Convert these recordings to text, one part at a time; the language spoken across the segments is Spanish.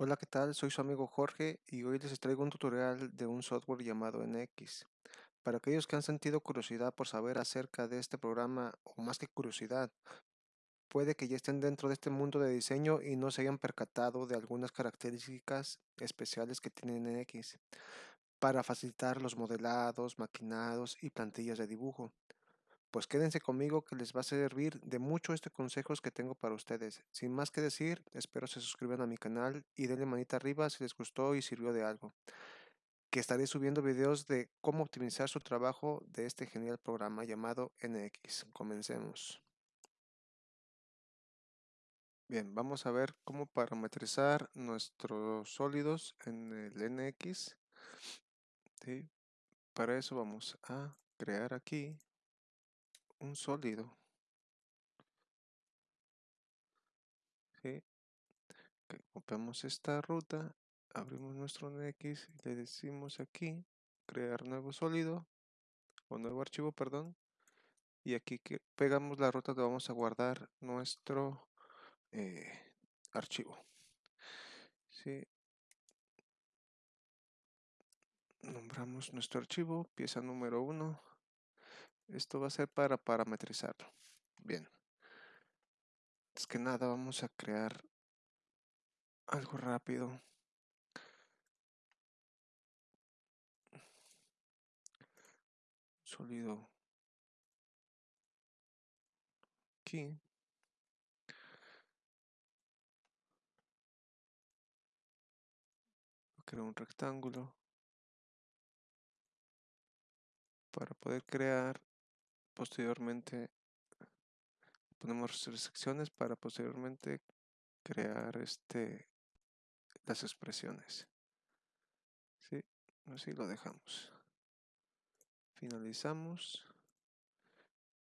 Hola, ¿qué tal? Soy su amigo Jorge y hoy les traigo un tutorial de un software llamado NX. Para aquellos que han sentido curiosidad por saber acerca de este programa, o más que curiosidad, puede que ya estén dentro de este mundo de diseño y no se hayan percatado de algunas características especiales que tiene NX para facilitar los modelados, maquinados y plantillas de dibujo. Pues quédense conmigo que les va a servir de mucho este consejos que tengo para ustedes. Sin más que decir, espero se suscriban a mi canal y denle manita arriba si les gustó y sirvió de algo. Que estaré subiendo videos de cómo optimizar su trabajo de este genial programa llamado NX. Comencemos. Bien, vamos a ver cómo parametrizar nuestros sólidos en el NX. Para eso vamos a crear aquí un sólido. ¿sí? copiamos esta ruta, abrimos nuestro NX y le decimos aquí crear nuevo sólido o nuevo archivo, perdón. Y aquí que pegamos la ruta donde vamos a guardar nuestro eh, archivo. ¿sí? Nombramos nuestro archivo, pieza número 1. Esto va a ser para parametrizarlo. Bien. Es que nada, vamos a crear algo rápido. Sólido. Aquí. Creo un rectángulo. Para poder crear posteriormente ponemos secciones para posteriormente crear este las expresiones. ¿sí? así lo dejamos. Finalizamos.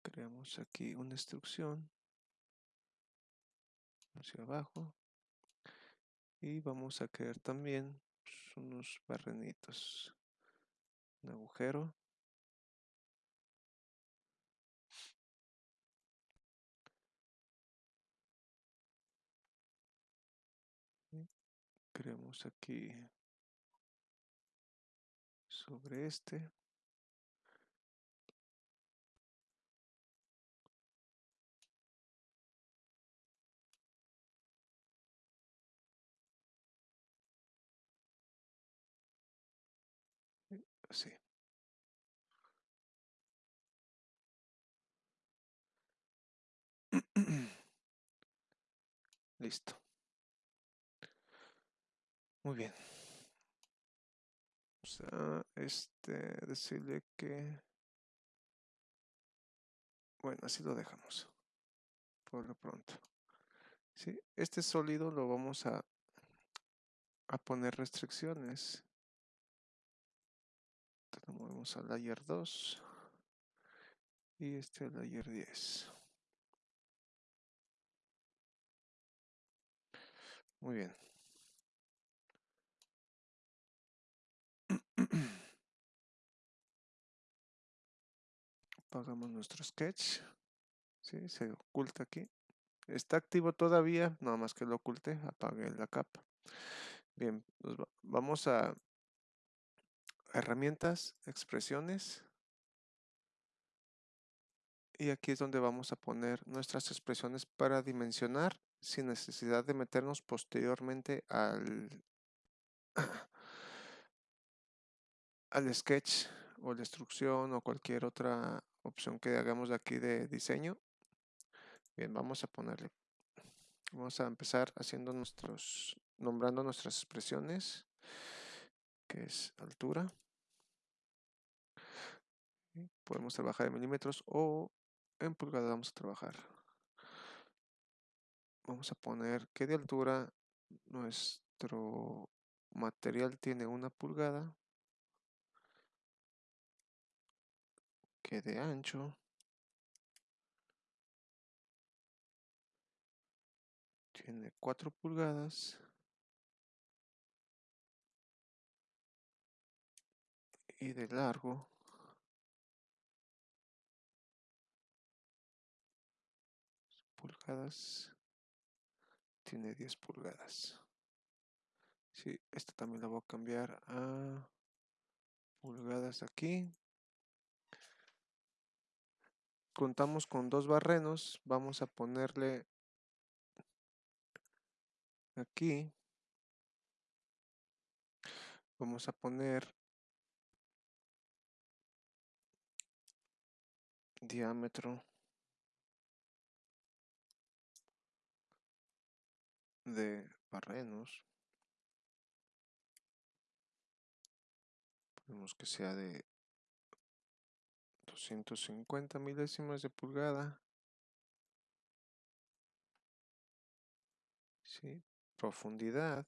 Creamos aquí una instrucción. Hacia abajo. Y vamos a crear también pues, unos barrenitos. Un agujero creamos aquí sobre este. Así listo muy bien. A este decirle que bueno así lo dejamos por lo pronto. ¿sí? este sólido lo vamos a a poner restricciones. Lo movemos al layer 2 y este al layer 10 muy bien apagamos nuestro sketch. ¿sí? se oculta aquí. Está activo todavía nada más que lo oculte apague la capa bien vamos a herramientas expresiones. Y aquí es donde vamos a poner nuestras expresiones para dimensionar sin necesidad de meternos posteriormente al al sketch o la instrucción o cualquier otra opción que hagamos aquí de diseño. Bien, vamos a ponerle, vamos a empezar haciendo nuestros, nombrando nuestras expresiones, que es altura. Podemos trabajar en milímetros o en pulgadas vamos a trabajar. Vamos a poner que de altura nuestro material tiene una pulgada que de ancho. Tiene 4 pulgadas. Y de largo. Pulgadas. Tiene 10 pulgadas. Sí, esta también la voy a cambiar a pulgadas aquí. Contamos con dos barrenos. Vamos a ponerle aquí. Vamos a poner diámetro de barrenos. Ponemos que sea de 250 milésimas de pulgada. ¿Sí? Profundidad.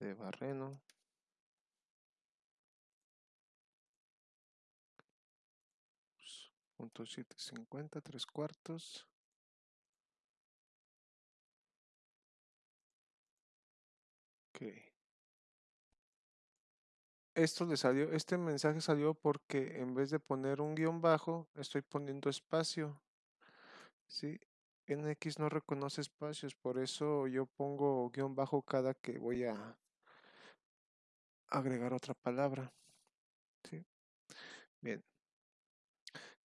de barreno. Punto siete cincuenta, tres cuartos. Esto le salió, este mensaje salió porque en vez de poner un guion bajo, estoy poniendo espacio. ¿Sí? NX no reconoce espacios, por eso yo pongo guion bajo cada que voy a agregar otra palabra. ¿Sí? Bien.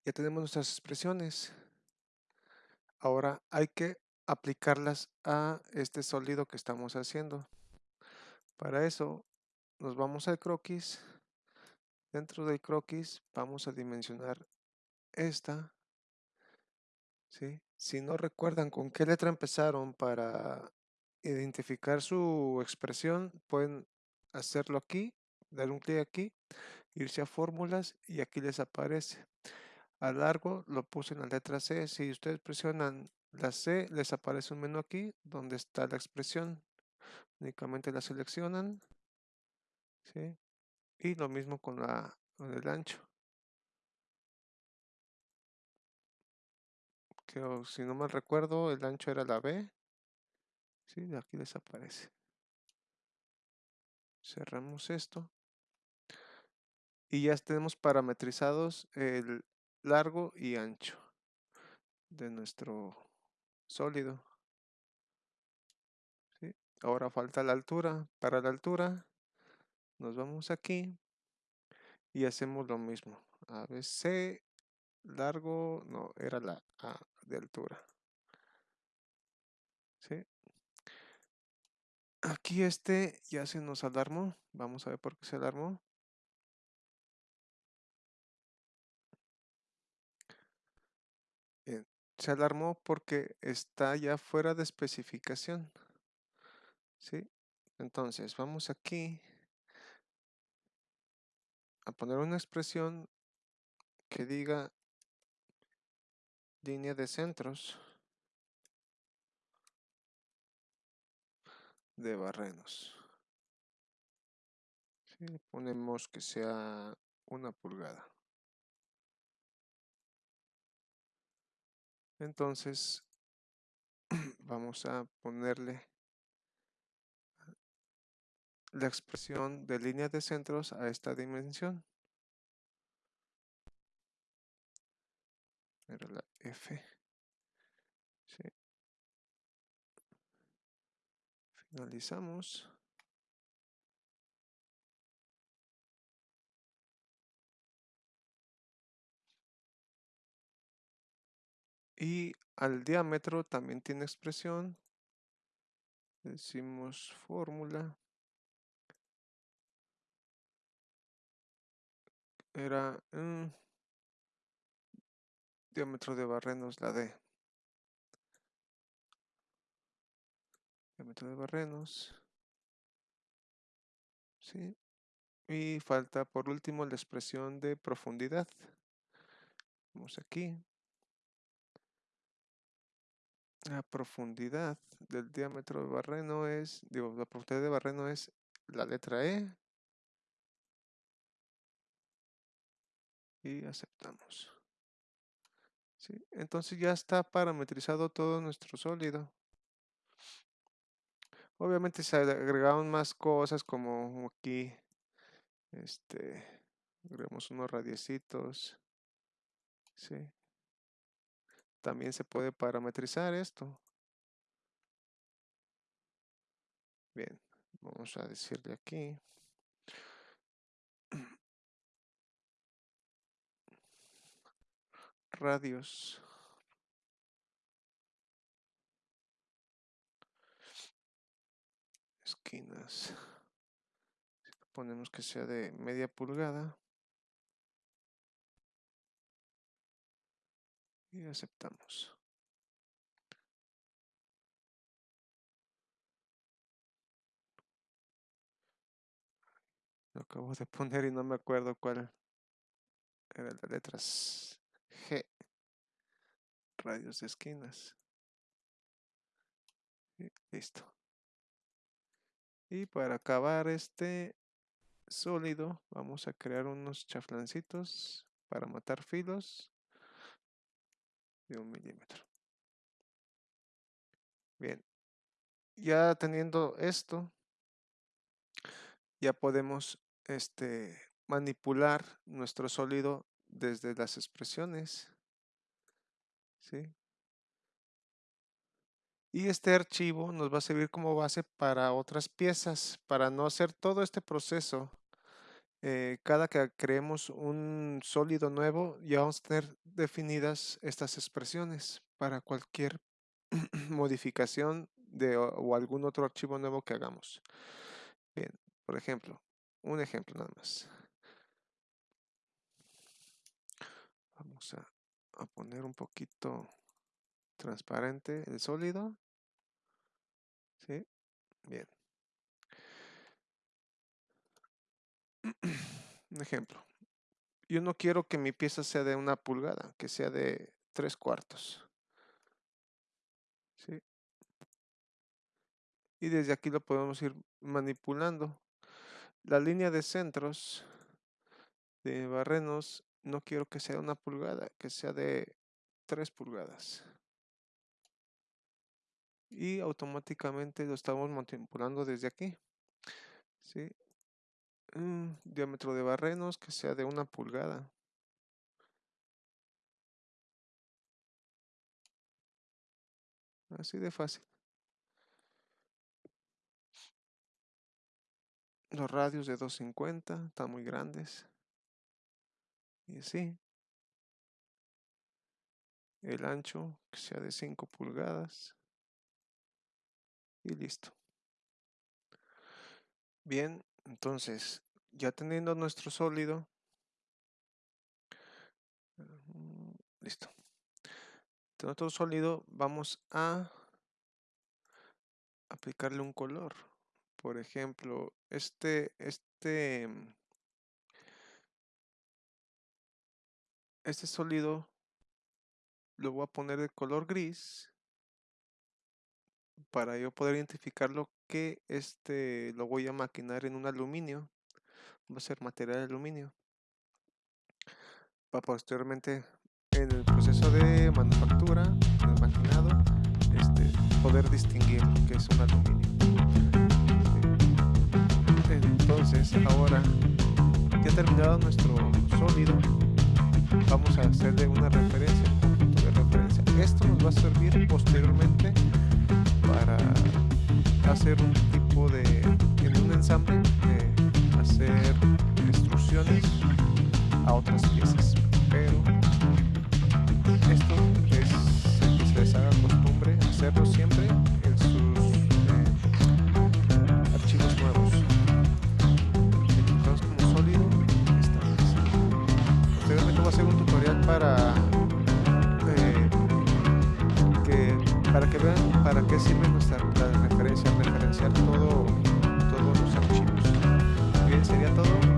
Ya tenemos nuestras expresiones. Ahora hay que aplicarlas a este sólido que estamos haciendo. Para eso nos vamos al croquis. Dentro del croquis vamos a dimensionar esta. Si no recuerdan con qué letra empezaron para identificar su expresión, pueden hacerlo aquí, dar un clic aquí, irse a fórmulas y aquí les aparece. A largo lo puse en la letra C. Si ustedes presionan la C, les aparece un menú aquí donde está la expresión. Únicamente la seleccionan y lo mismo con, la, con el ancho. Que, si no me recuerdo, el ancho era la B. Sí, aquí desaparece. Cerramos esto. Y ya tenemos parametrizados el largo y ancho de nuestro sólido. Ahora falta la altura. Para la altura nos vamos aquí y hacemos lo mismo. ABC largo, no, era la A de altura. ¿Sí? Aquí este ya se nos alarmó. Vamos a ver por qué se alarmó. Se alarmó porque está ya fuera de especificación. ¿Sí? Entonces, vamos aquí a poner una expresión que diga línea de centros de barrenos. Ponemos que sea una pulgada. Entonces, vamos a ponerle la expresión de línea de centros a esta dimensión. Era la F. Finalizamos. Y al diámetro también tiene expresión. Decimos fórmula. Era mm, diámetro de barrenos la D. Diámetro de barrenos. ¿Sí? Y falta por último la expresión de profundidad. Vamos aquí. La profundidad del diámetro de barreno es, digo, la profundidad de barreno es la letra E y aceptamos. ¿Sí? Entonces ya está parametrizado todo nuestro sólido. Obviamente se agregaron más cosas como aquí, este, agregamos unos radiecitos, Sí. También se puede parametrizar esto. Bien, vamos a decirle aquí. Radios. Esquinas. Ponemos que sea de media pulgada. Y aceptamos. Lo acabo de poner y no me acuerdo cuál era las letras G. Radios de esquinas. Listo. Y para acabar este sólido, vamos a crear unos chaflancitos para matar filos de un milímetro. Bien. Ya teniendo esto, ya podemos este, manipular nuestro sólido desde las expresiones. ¿sí? Y este archivo nos va a servir como base para otras piezas, para no hacer todo este proceso. Eh, cada que creemos un sólido nuevo, ya vamos a tener definidas estas expresiones para cualquier modificación de o algún otro archivo nuevo que hagamos. Bien, por ejemplo, un ejemplo nada más. Vamos a, poner un poquito transparente el sólido. ¿Sí? Bien. un ejemplo. Yo no quiero que mi pieza sea de una pulgada, que sea de tres cuartos. ¿Sí? Y desde aquí lo podemos ir manipulando. La línea de centros de barrenos no quiero que sea una pulgada, que sea de 3 pulgadas. Y automáticamente lo estamos manipulando desde aquí. ¿sí? Mm, diámetro de barrenos que sea de una pulgada. Así de fácil. Los radios de 250 están muy grandes. Y así. El ancho que sea de 5 pulgadas. Y listo. Bien, entonces, ya teniendo nuestro sólido. Mm, listo. Nuestro sólido vamos a aplicarle un color por ejemplo, este, este, este sólido lo voy a poner de color gris para yo poder identificarlo que este lo voy a maquinar en un aluminio va a ser material de aluminio. Para posteriormente en el proceso de manufactura en maquinado este, poder distinguir que es un aluminio. Entonces ahora ha terminado nuestro sólido vamos a hacerle una referencia de referencia. Esto nos va a servir posteriormente para hacer un tipo de en un ensamble de hacer instrucciones a otras piezas. Pero esto es que se les haga costumbre hacerlo siempre para eh, que para que vean para qué sirve nuestra la referencia, referenciar todo, todos los archivos. Bien, sería todo.